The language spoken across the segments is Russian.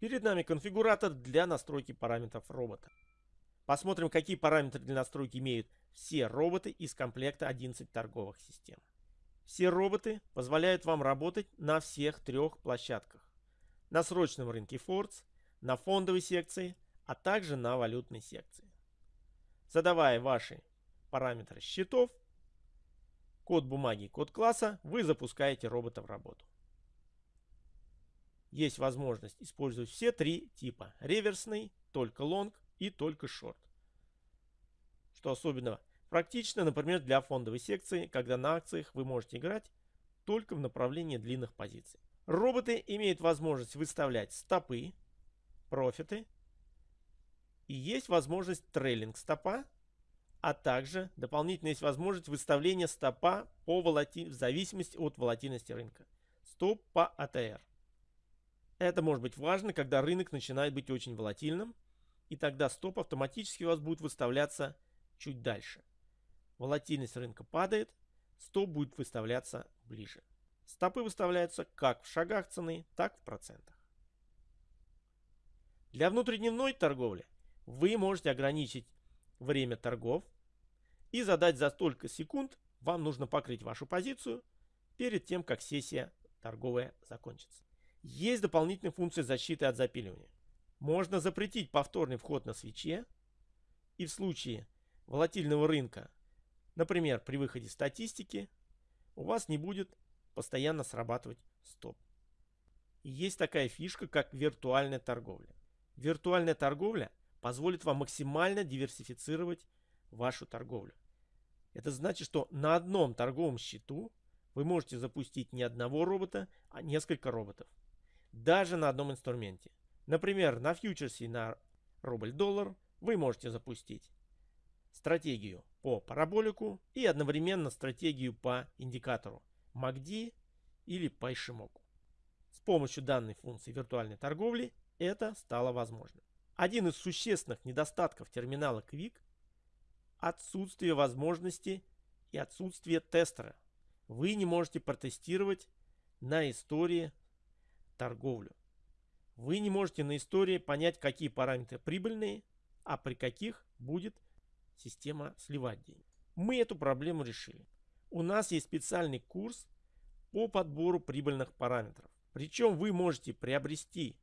Перед нами конфигуратор для настройки параметров робота. Посмотрим, какие параметры для настройки имеют все роботы из комплекта 11 торговых систем. Все роботы позволяют вам работать на всех трех площадках. На срочном рынке Фордс, на фондовой секции, а также на валютной секции. Задавая ваши параметры счетов, код бумаги код класса, вы запускаете робота в работу. Есть возможность использовать все три типа. Реверсный, только лонг и только шорт. Что особенно практично, например, для фондовой секции, когда на акциях вы можете играть только в направлении длинных позиций. Роботы имеют возможность выставлять стопы, профиты. И есть возможность трейлинг стопа, а также дополнительно есть возможность выставления стопа по волати... в зависимости от волатильности рынка. Стоп по АТР. Это может быть важно, когда рынок начинает быть очень волатильным, и тогда стоп автоматически у вас будет выставляться чуть дальше. Волатильность рынка падает, стоп будет выставляться ближе. Стопы выставляются как в шагах цены, так в процентах. Для внутридневной торговли вы можете ограничить время торгов и задать за столько секунд вам нужно покрыть вашу позицию перед тем, как сессия торговая закончится. Есть дополнительная функция защиты от запиливания. Можно запретить повторный вход на свече и в случае волатильного рынка, например, при выходе статистики, у вас не будет постоянно срабатывать стоп. И есть такая фишка, как виртуальная торговля. Виртуальная торговля позволит вам максимально диверсифицировать вашу торговлю. Это значит, что на одном торговом счету вы можете запустить не одного робота, а несколько роботов даже на одном инструменте. Например, на фьючерсе на рубль-доллар вы можете запустить стратегию по параболику и одновременно стратегию по индикатору MACD или по. С помощью данной функции виртуальной торговли это стало возможным. Один из существенных недостатков терминала Quick – отсутствие возможности и отсутствие тестера. Вы не можете протестировать на истории торговлю. Вы не можете на истории понять, какие параметры прибыльные, а при каких будет система сливать деньги. Мы эту проблему решили. У нас есть специальный курс по подбору прибыльных параметров. Причем вы можете приобрести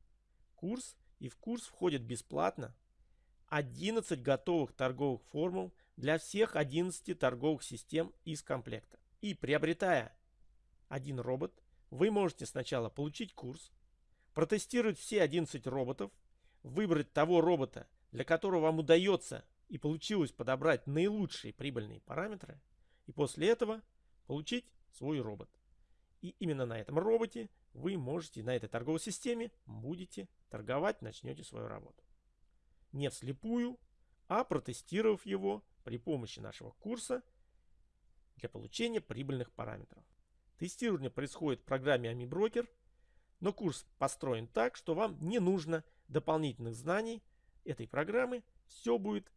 курс, и в курс входит бесплатно 11 готовых торговых формул для всех 11 торговых систем из комплекта. И приобретая один робот, вы можете сначала получить курс, протестировать все 11 роботов, выбрать того робота, для которого вам удается и получилось подобрать наилучшие прибыльные параметры, и после этого получить свой робот. И именно на этом роботе вы можете, на этой торговой системе, будете торговать, начнете свою работу. Не вслепую, а протестировав его при помощи нашего курса для получения прибыльных параметров. Тестирование происходит в программе AmiBroker, но курс построен так, что вам не нужно дополнительных знаний этой программы. Все будет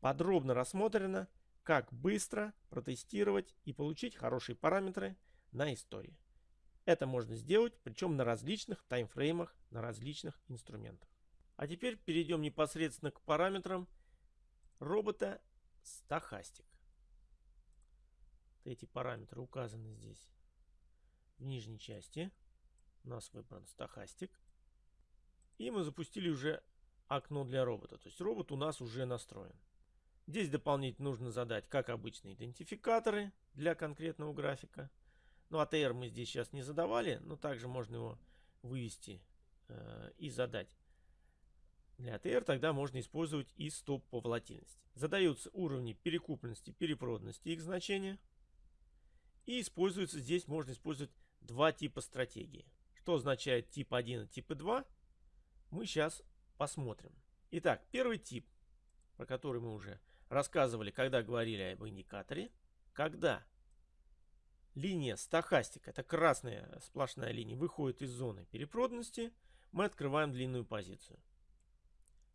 подробно рассмотрено, как быстро протестировать и получить хорошие параметры на истории. Это можно сделать, причем на различных таймфреймах, на различных инструментах. А теперь перейдем непосредственно к параметрам робота Stochastic. Эти параметры указаны здесь в нижней части. У нас выбран стахастик. И мы запустили уже окно для робота. То есть робот у нас уже настроен. Здесь дополнительно нужно задать, как обычно, идентификаторы для конкретного графика. Ну, ATR мы здесь сейчас не задавали, но также можно его вывести э, и задать. Для ATR тогда можно использовать и стоп по волатильности. Задаются уровни перекупленности, перепроданности их значения. И используется здесь, можно использовать два типа стратегии. Что означает тип 1 и тип 2, мы сейчас посмотрим. Итак, первый тип, про который мы уже рассказывали, когда говорили об индикаторе. Когда линия стахастика, это красная сплошная линия, выходит из зоны перепроданности, мы открываем длинную позицию.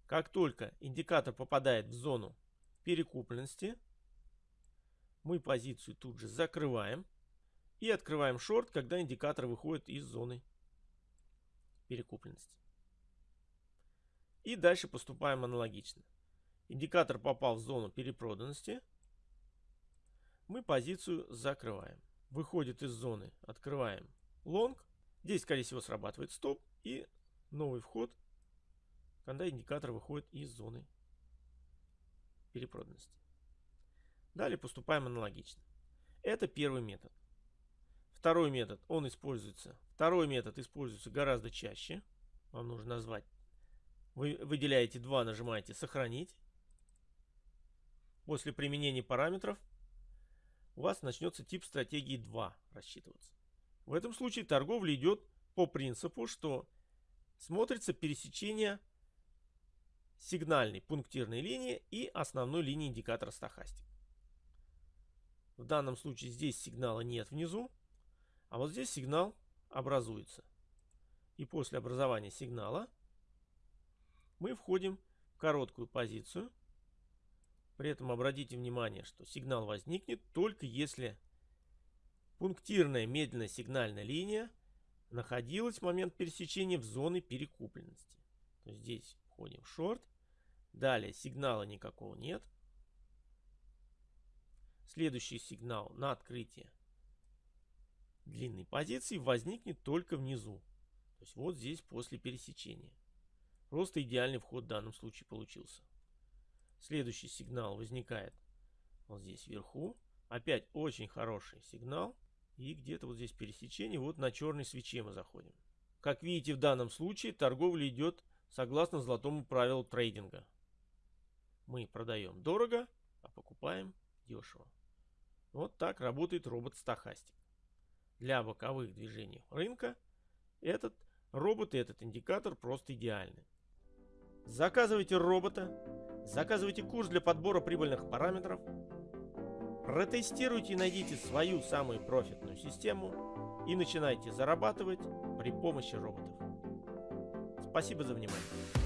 Как только индикатор попадает в зону перекупленности, мы позицию тут же закрываем и открываем шорт, когда индикатор выходит из зоны перекупленности. И дальше поступаем аналогично. Индикатор попал в зону перепроданности. Мы позицию закрываем. Выходит из зоны, открываем лонг. Здесь, скорее всего, срабатывает стоп и новый вход, когда индикатор выходит из зоны перепроданности. Далее поступаем аналогично. Это первый метод. Второй метод, он используется. Второй метод используется гораздо чаще. Вам нужно назвать. Вы выделяете 2, нажимаете «Сохранить». После применения параметров у вас начнется тип стратегии 2 рассчитываться. В этом случае торговля идет по принципу, что смотрится пересечение сигнальной пунктирной линии и основной линии индикатора стохастик. В данном случае здесь сигнала нет внизу, а вот здесь сигнал образуется. И после образования сигнала мы входим в короткую позицию. При этом обратите внимание, что сигнал возникнет только если пунктирная медленная сигнальная линия находилась в момент пересечения в зоне перекупленности. То есть здесь входим в шорт. Далее сигнала никакого нет. Следующий сигнал на открытие длинной позиции возникнет только внизу. То есть вот здесь после пересечения. Просто идеальный вход в данном случае получился. Следующий сигнал возникает вот здесь вверху. Опять очень хороший сигнал. И где-то вот здесь пересечение. Вот на черной свече мы заходим. Как видите, в данном случае торговля идет согласно золотому правилу трейдинга. Мы продаем дорого, а покупаем дешево. Вот так работает робот-стахастик. Для боковых движений рынка этот робот и этот индикатор просто идеальны. Заказывайте робота, заказывайте курс для подбора прибыльных параметров, протестируйте и найдите свою самую профитную систему и начинайте зарабатывать при помощи роботов. Спасибо за внимание.